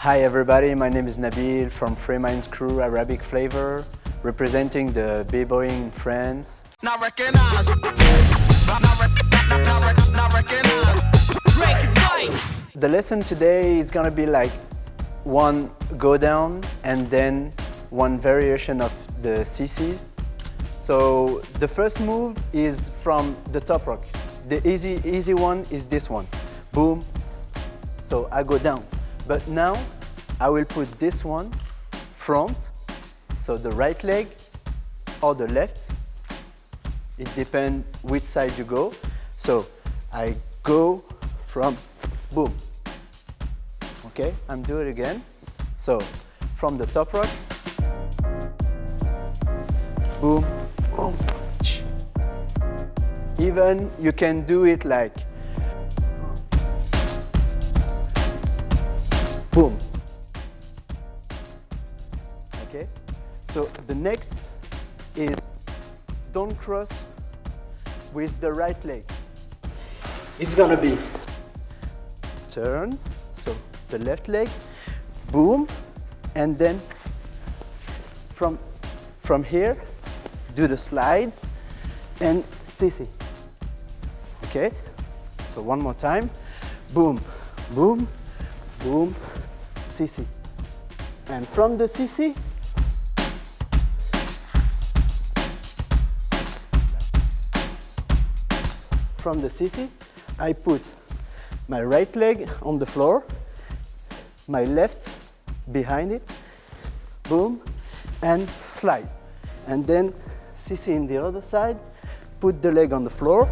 Hi everybody, my name is Nabil from Free Minds Crew Arabic Flavor, representing the b-boying in France. Not recognize. Not, not, not recognize. The lesson today is gonna be like one go down and then one variation of the CC. So the first move is from the top rock. The easy, easy one is this one. Boom. So I go down. But now I will put this one front, so the right leg or the left. It depends which side you go. So I go from boom. Okay, I'm doing it again. So from the top rock, boom, boom. Even you can do it like Okay, so the next is don't cross with the right leg. It's gonna be turn, so the left leg, boom, and then from, from here, do the slide and CC. Okay, so one more time, boom, boom, boom, CC. And from the CC, from the CC, I put my right leg on the floor, my left behind it, boom, and slide. And then CC in the other side, put the leg on the floor.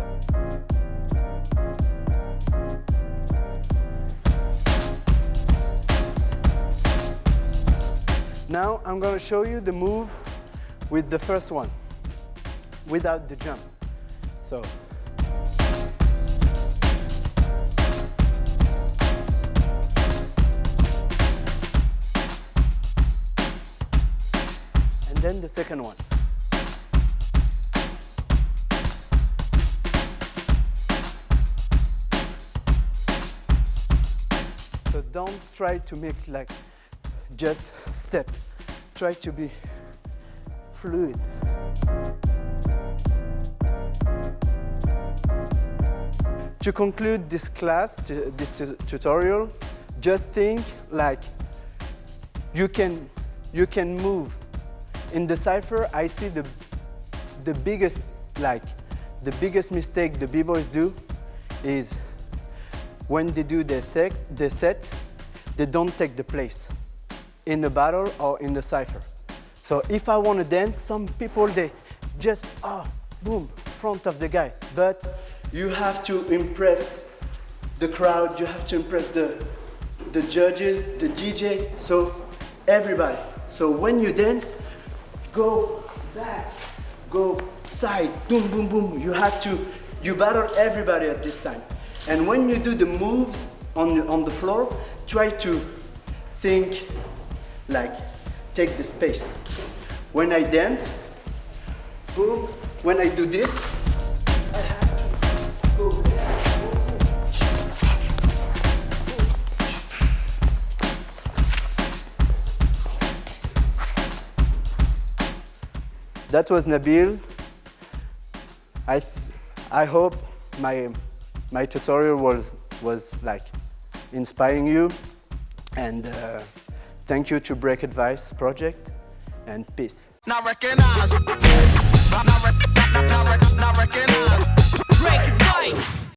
Now I'm going to show you the move with the first one, without the jump. So then the second one. So don't try to make like just step. Try to be fluid. To conclude this class, this tutorial, just think like you can, you can move in the cipher, I see the, the biggest, like, the biggest mistake the b-boys do is when they do the, the set, they don't take the place in the battle or in the cipher. So if I want to dance, some people, they just, oh, boom, front of the guy. But you have to impress the crowd, you have to impress the, the judges, the DJ, so everybody. So when you dance, go back, go side, boom, boom, boom. You have to, you battle everybody at this time. And when you do the moves on the, on the floor, try to think like, take the space. When I dance, boom, when I do this, That was Nabil. I, I hope my, my tutorial was, was like inspiring you. And uh, thank you to Break Advice Project and peace. Recognize. Recognize. Break Advice.